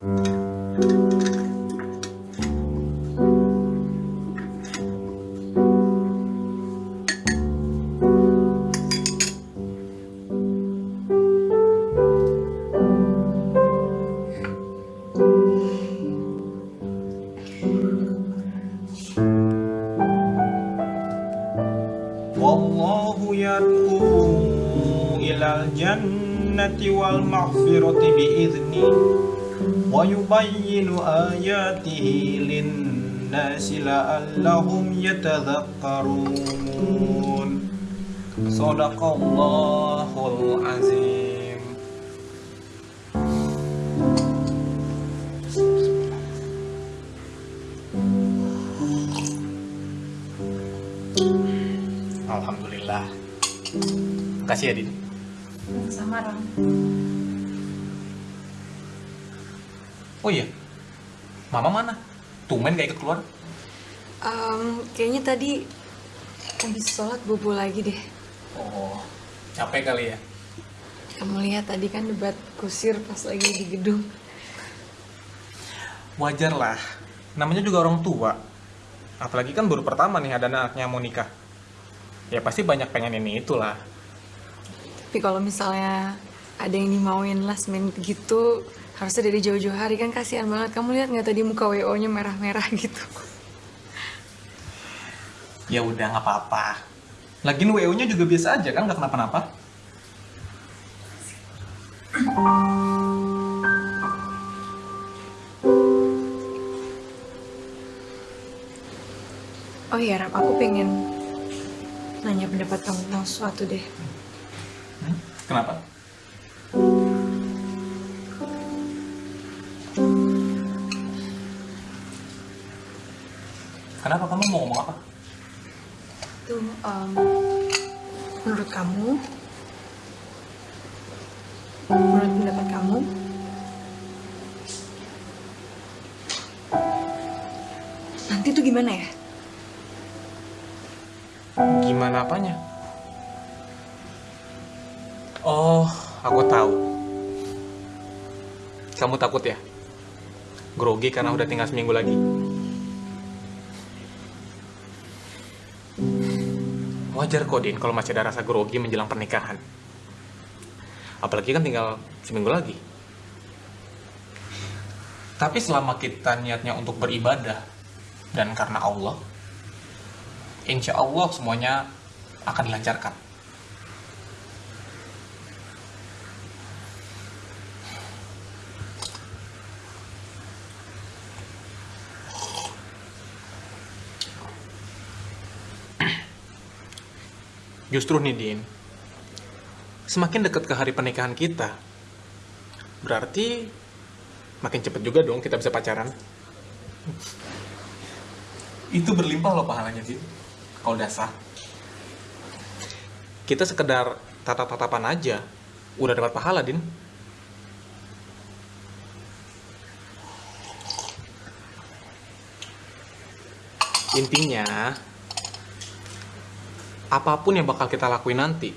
Wallahu yad'u ilal jannati wal maghfirati bi'idznihi ويبين آياته للناس لعلهم يتذكرون صدق الله العظيم Alhamdulillah. Makasih ya, Din. Sama Ram. Oh iya, Mama mana? Tumben gak ikut keluar? Em, kayaknya tadi habis sholat bobo lagi deh. Oh, capek kali ya? Kamu lihat tadi kan debat kusir pas lagi di gedung. Wajar lah, namanya juga orang tua. Apalagi kan baru pertama nih ada anaknya mau nikah. Ya pasti banyak pengen ini itulah. Tapi kalau misalnya ada yang dimauin last minute gitu, harusnya dari jauh-jauh hari kan kasihan banget. Kamu lihat nggak tadi muka WO-nya merah-merah gitu. Ya udah nggak apa-apa. Lagian WO-nya juga biasa aja kan, nggak kenapa-napa. Oh iya Ram, aku pengen nanya pendapat kamu tentang sesuatu deh. Hmm? Kenapa? Kenapa kamu mau ngomong apa? Tuh, em, menurut kamu, menurut pendapat kamu, nanti tuh gimana ya? Gimana apanya? Oh, aku tahu. Kamu takut ya? Grogi karena udah tinggal seminggu lagi. Wajar kok, Din, kalau masih ada rasa grogi menjelang pernikahan. Apalagi kan tinggal seminggu lagi. Tapi selama kita niatnya untuk beribadah, dan karena Allah, insya Allah semuanya akan dilancarkan. Justru nih Din, semakin dekat ke hari pernikahan kita, berarti makin cepet juga dong kita bisa pacaran. Itu berlimpah loh pahalanya Din, kalau udah sah. Kita sekedar tatap-tatapan aja, udah dapat pahala Din. Intinya, apa pun yang bakal kita lakuin nanti,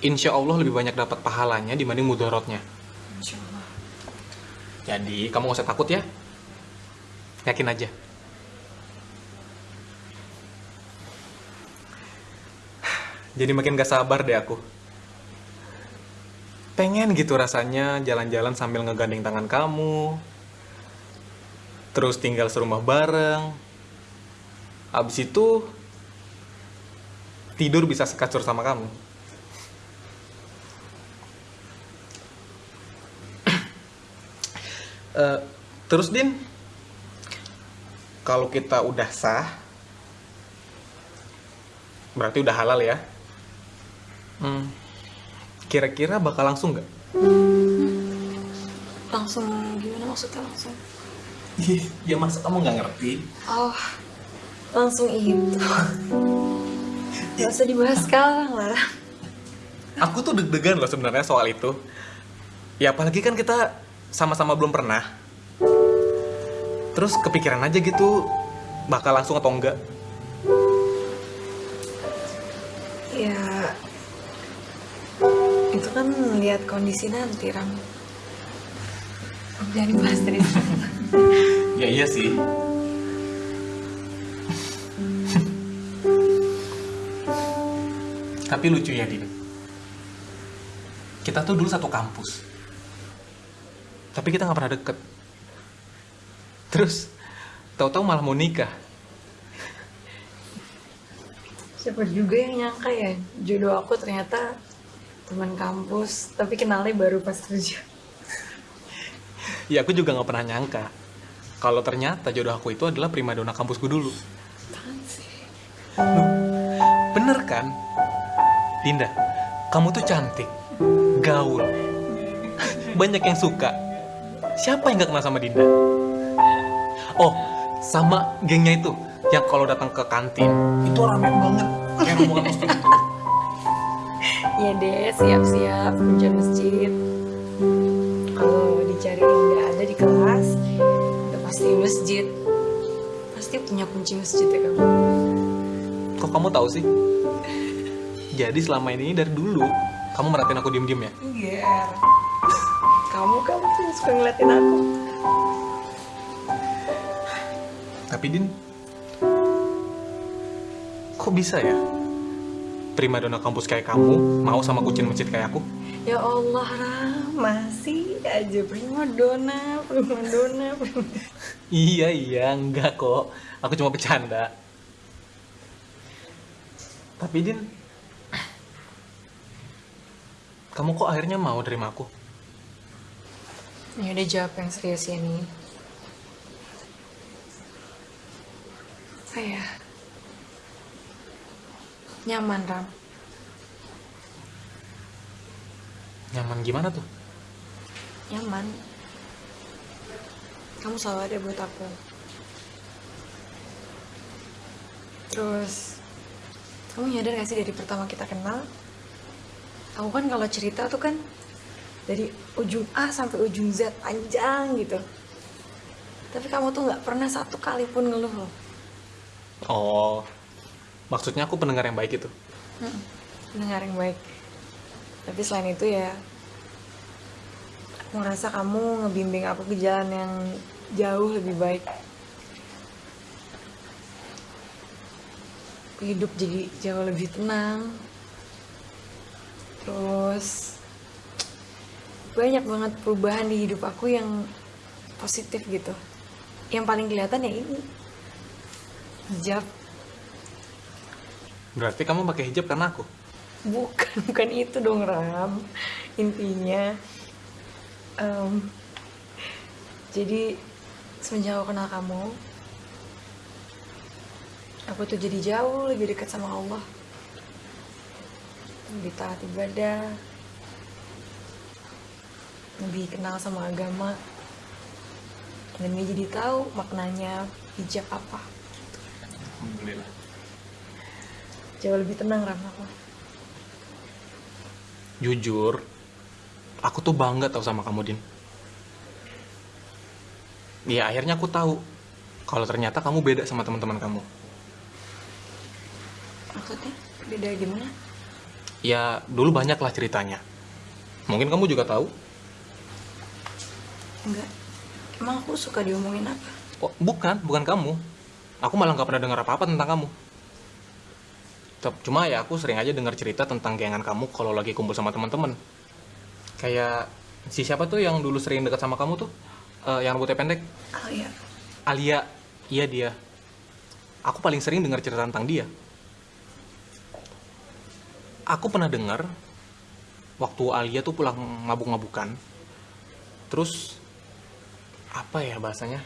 insya Allah lebih banyak dapat pahalanya dibanding mudorotnya. Insya Allah. Jadi, kamu gak usah takut ya. Yakin aja. Jadi makin gak sabar deh aku. Pengen gitu rasanya jalan-jalan sambil ngegandeng tangan kamu. Terus tinggal serumah bareng. Abis itu tidur bisa sekasur sama kamu. Eh, terus Din, kalau kita udah sah, berarti udah halal ya. Hmm, kira-kira bakal langsung nggak? Langsung gimana maksudnya langsung? Ya masa kamu nggak ngerti? Oh, langsung itu. Gak usah dibahas sekarang lah. Aku tuh deg-degan loh sebenarnya soal itu. Ya apalagi kan kita sama-sama belum pernah. Terus kepikiran aja gitu, bakal langsung atau enggak. Ya, itu kan lihat kondisi nanti, Ram. Jangan dibahas terus. Ya iya sih. Tapi lucu ya, Din. Kita tuh dulu satu kampus. Tapi kita nggak pernah deket. Terus, tahu-tahu malah mau nikah. Siapa juga yang nyangka ya, jodoh aku ternyata teman kampus, tapi kenalnya baru pas kerja. Ya aku juga nggak pernah nyangka. Kalau ternyata jodoh aku itu adalah primadona kampusku dulu. Bener kan? Dinda, kamu tuh cantik, gaul, banyak yang suka. Siapa yang gak kenal sama Dinda? Oh, sama gengnya itu, yang kalau datang ke kantin, itu rame banget. Kayak rombongan itu. Iya deh, siap-siap hujan masjid. Kalau dicari nggak ada di kelas, udah pasti masjid. Pasti punya kunci masjid ya kamu. Kok kamu tahu sih? Jadi selama ini dari dulu, kamu merhatiin aku diem-diem ya? Iya. Kamu kamu tuh suka ngeliatin aku. Tapi Din, kok bisa ya? Primadona kampus kayak kamu mau sama kucing masjid kayak aku? Ya Allah, Ram, masih aja prima dona, prima dona, prima Iya iya enggak kok Aku cuma bercanda Tapi Din Kamu kok akhirnya mau terima aku? Ya udah jawab yang serius ya nih. Saya nyaman Ram. Nyaman gimana tuh? Nyaman. Kamu selalu ada buat aku. Terus kamu nyadar gak sih dari pertama kita kenal? Aku kan kalau cerita tuh kan dari ujung A sampai ujung Z panjang gitu. Tapi kamu tuh nggak pernah satu kali pun ngeluh loh. Oh Maksudnya aku pendengar yang baik itu Hmm, pendengar yang baik. Tapi selain itu ya, aku ngerasa kamu ngebimbing aku ke jalan yang jauh lebih baik. Hidup jadi jauh lebih tenang. Terus banyak banget perubahan di hidup aku yang positif gitu. Yang paling kelihatan ya ini hijab Berarti kamu pakai hijab karena aku? Bukan, bukan itu dong Ram. Intinya, em, jadi semenjak aku kenal kamu, aku tuh jadi jauh lebih dekat sama Allah. Lebih taat ibadah, lebih kenal sama agama, dan dia jadi tahu maknanya hijab apa. Alhamdulillah Jauh lebih tenang Ram aku. Jujur Aku tuh bangga tau sama kamu Din Ya akhirnya aku tahu Kalau ternyata kamu beda sama teman-teman kamu Maksudnya beda gimana? Ya dulu banyak lah ceritanya Mungkin kamu juga tahu Enggak. Emang aku suka diomongin apa? Oh, bukan, bukan kamu. Aku malah nggak pernah dengar apa-apa tentang kamu. Cuma ya aku sering aja dengar cerita tentang gengan kamu kalau lagi kumpul sama teman-teman. Kayak si siapa tuh yang dulu sering dekat sama kamu tuh? Eh, yang rambutnya pendek? Oh iya. Alia. Iya dia. Aku paling sering dengar cerita tentang dia. Aku pernah dengar waktu Alia tuh pulang mabuk-mabukan. Terus apa ya bahasanya?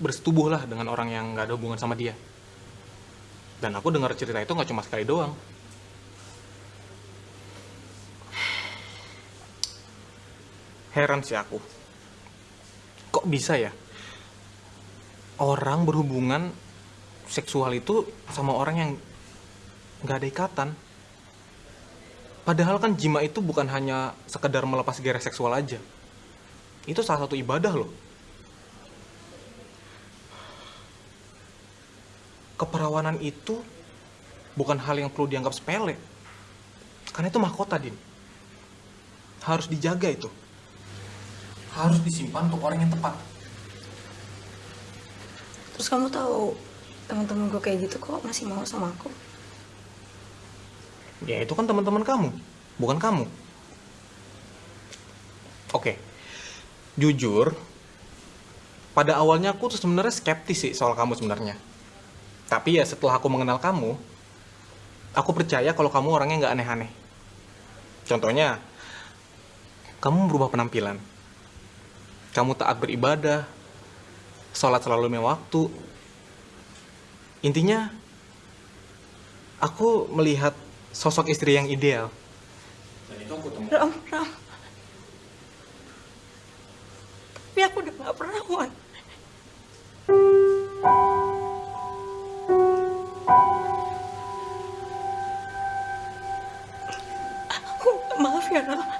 Bersetubuh lah dengan orang yang nggak ada hubungan sama dia. Dan aku dengar cerita itu nggak cuma sekali doang. Heran sih aku. Kok bisa ya? Orang berhubungan seksual itu sama orang yang nggak ada ikatan. Padahal kan jima itu bukan hanya sekedar melepas gairah seksual aja. Itu salah satu ibadah loh. Keperawanan itu bukan hal yang perlu dianggap sepele. Karena itu mahkota, Din. Harus dijaga itu. harus disimpan untuk orang yang tepat. Terus kamu tahu teman-teman gue kayak gitu kok masih mau sama aku? Ya itu kan teman-teman kamu, bukan kamu. Oke, jujur, pada awalnya aku tuh sebenarnya skeptis sih soal kamu sebenarnya. Tapi ya setelah aku mengenal kamu, aku percaya kalau kamu orangnya nggak aneh-aneh. Contohnya, kamu berubah penampilan. Kamu taat beribadah, sholat selalu lima waktu. Intinya, aku melihat sosok istri yang ideal. Dan itu aku temukan. Ram, Ram. Tapi aku udah gak perawan. Aku maaf ya, Ram.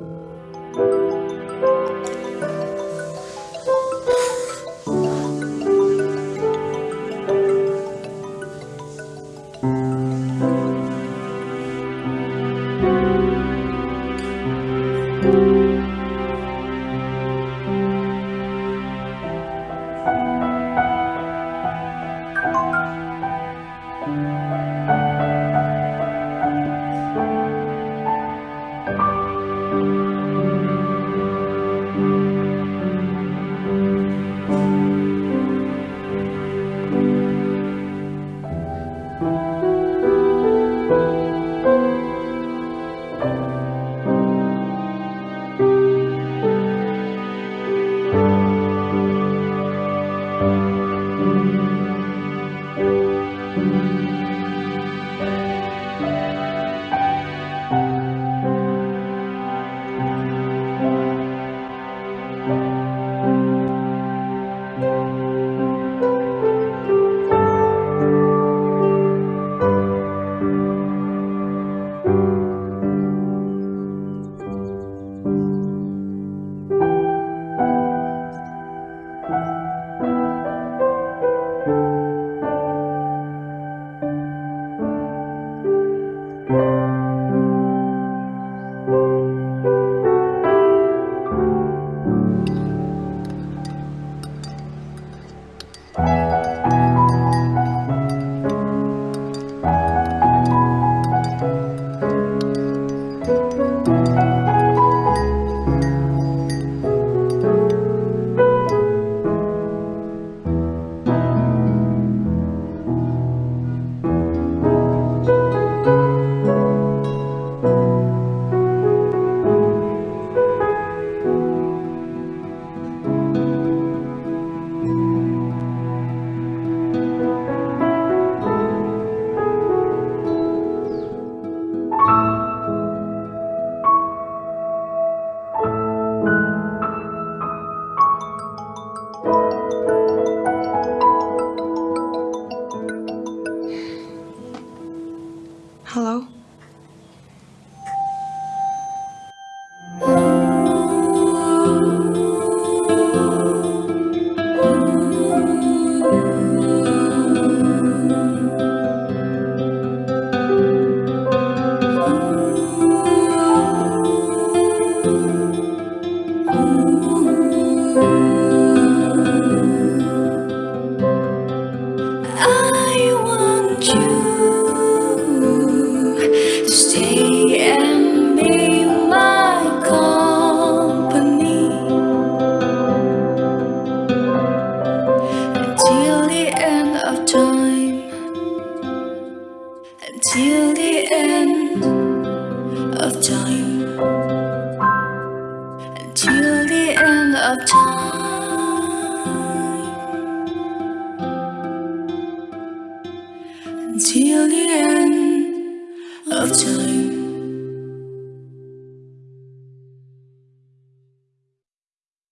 you.